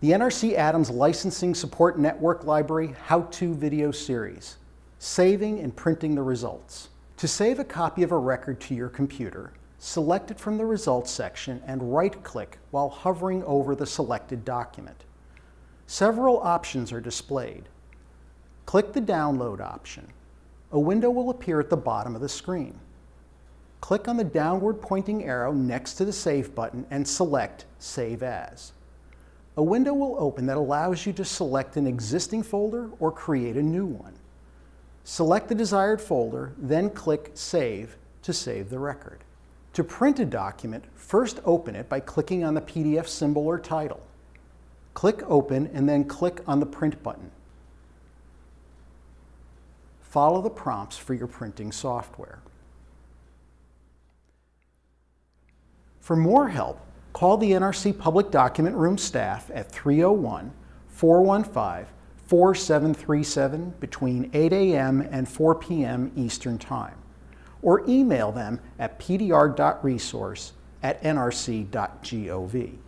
The NRC Adams Licensing Support Network Library How-To Video Series, Saving and Printing the Results. To save a copy of a record to your computer, select it from the Results section and right-click while hovering over the selected document. Several options are displayed. Click the Download option. A window will appear at the bottom of the screen. Click on the downward pointing arrow next to the Save button and select Save As. A window will open that allows you to select an existing folder or create a new one. Select the desired folder, then click Save to save the record. To print a document, first open it by clicking on the PDF symbol or title. Click Open and then click on the Print button. Follow the prompts for your printing software. For more help, call the NRC Public Document Room staff at 301 415 4737 between 8 a.m. and 4 p.m. Eastern Time, or email them at pdr.resource at nrc.gov.